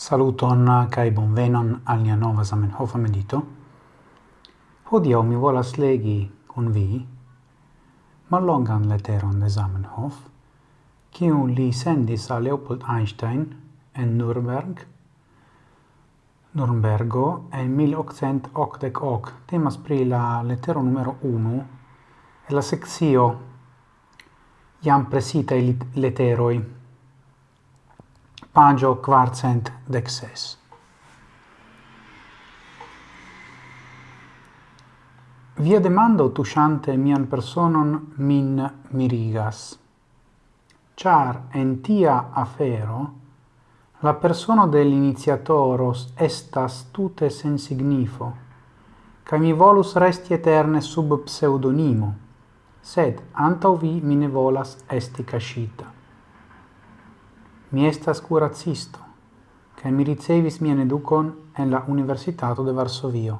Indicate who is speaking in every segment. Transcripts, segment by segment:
Speaker 1: Saluton kai bonvenon al nia nova Zamenhof medito. Hodio mi volas legi kun vi mallongan leteron de Zamenhof, kiu li sendis al Leopold Einstein en Nürnberg. Nürnbergo en 1888. Temas pri la letero numero 1 e la sekcio jam i literoj pagio quarcent dexes. Via demando tusciante mian personon min mirigas. Char en tia afero, la persona dell'iniziatoros estas tute sen signifo, ca mi volus resti eterne sub pseudonimo, sed antau vi mine volas esti cascita. Mi estas curacisto, kaj mi ricevis mian educon en la Universitato de Varsovio.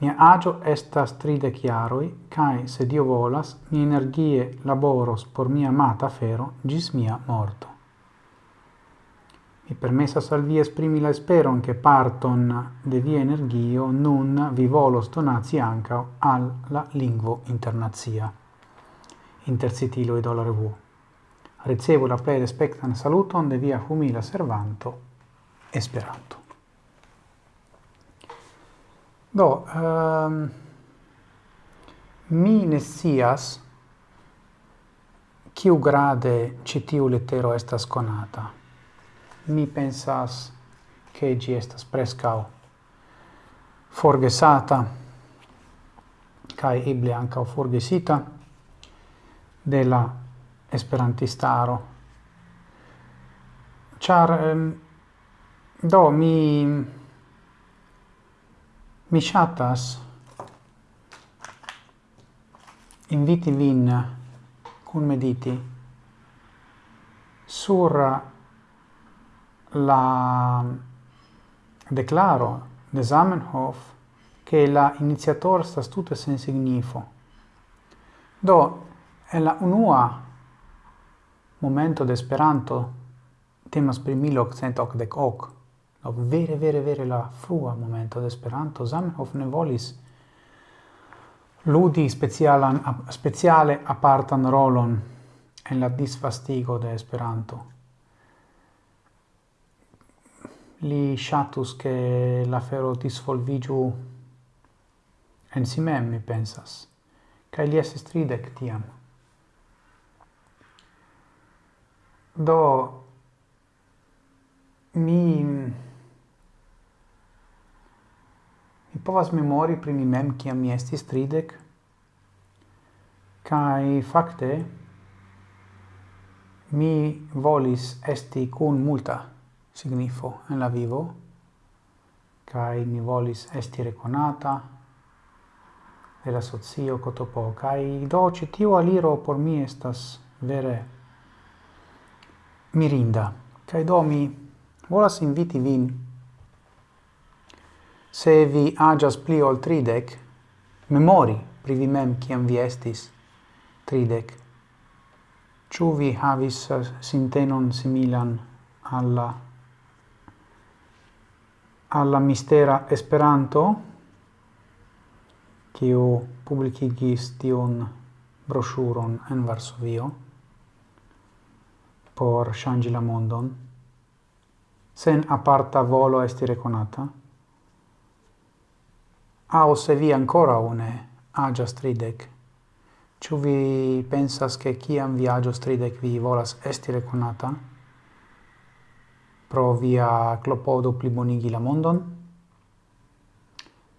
Speaker 1: Mia agio estas tride chiaroi, cae, se Dio volas, mi energie laboros por mia amata fero gis mia morto. Mi permessas al vi esprimi la speron che parton de via energio nun vi volos donazi anca al la lingvo internazia. Intercitilo e dollaro vuo ricevo la plei respectan saluton de via humila servanto Esperanto. Do, um, mi ne sias kiu grade citiu lettero estas conata. Mi pensas che gi estas prescau forgesata cae eble anca forgesita de la esperantistaro. Char um, do mi mi chatas inviti vin cun mediti sur la declaro de Zamenhof che la iniziator sta tutto sen signifo. Do è la unua Momento de Esperanto temas pri 1888 ok. No, vere, vere, vere la frua momento de Esperanto. Zamenhof ne volis ludi specialan, speciale apartan rolon en la disvastigo de Esperanto. Li shatus che la fero disvolvigiu en si mem, mi pensas. kai li esse stridec tiam. do mi mi povas memori pri mi mem kia mi estis tridek. Kai fakte mi volis esti kun multa signifo en la vivo. Kai mi volis esti reconata de la socio kotopo. Kai do citiu aliro por mi estas vere mirinda. Kai do mi volas inviti vin se vi agias pli ol tridec, memori pri vi mem kiam vi estis tridec. Ciu vi havis eh, sintenon similan alla alla mistera Esperanto, kiu publikigis tion brochuron en Varsovio por shangi la mondon, sen aparta volo esti reconata, au se vi ancora une agias tridec, ciu vi pensas che ciam vi agios tridec vi volas esti reconata, pro via clopodo plibonigi la mondon,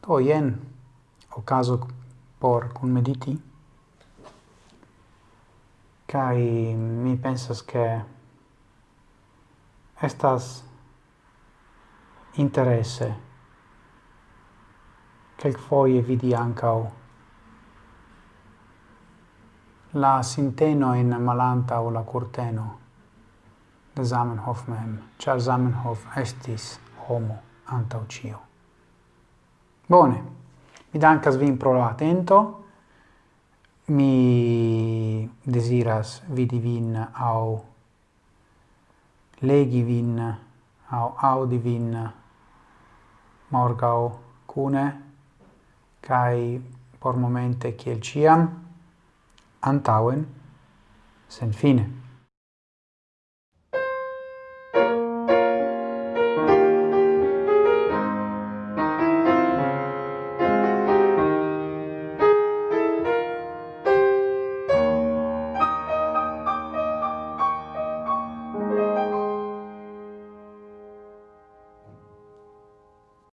Speaker 1: do jen, caso por conmediti, Kai mi pensas che estas interesse quelc foie vidi ancau la sinteno in malanta o la curteno de Zamenhof mem, cia Zamenhof estis homo antau. Bone, mi dankas vin pro la atento, mi desiras vidi vin au legi vin au audi vin morgau cune kai por momente kiel ciam antauen sen fine.